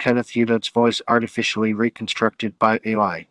Kenneth Hewlett's voice artificially reconstructed by AI.